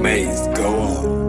Maze, go on.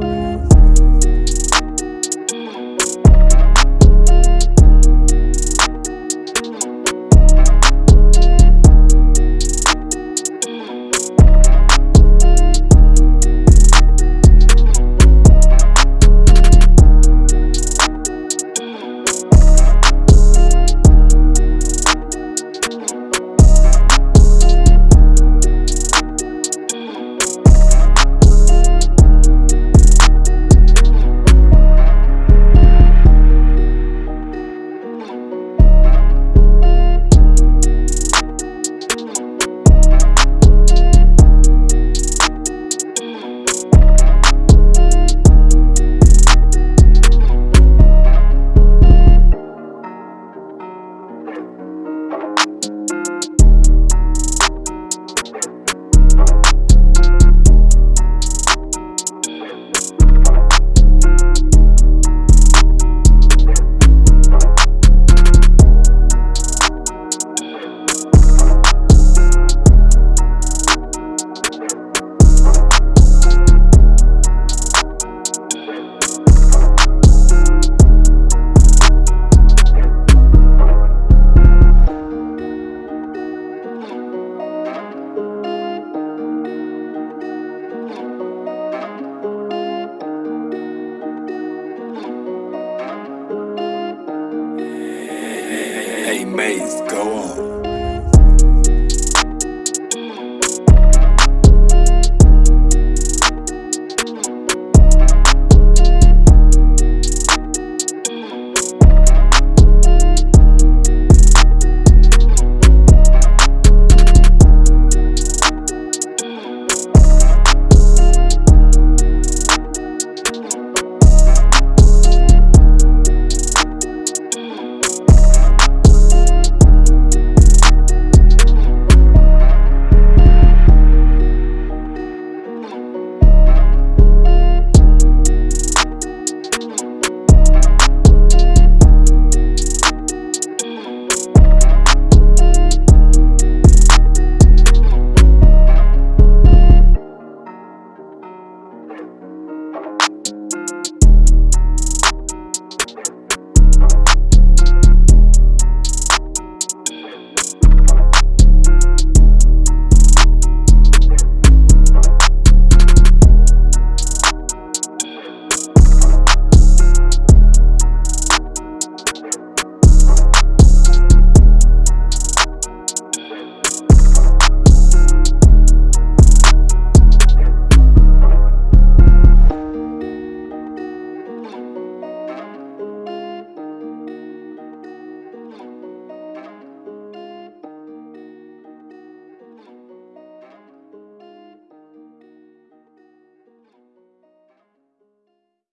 Hey Maze, go on.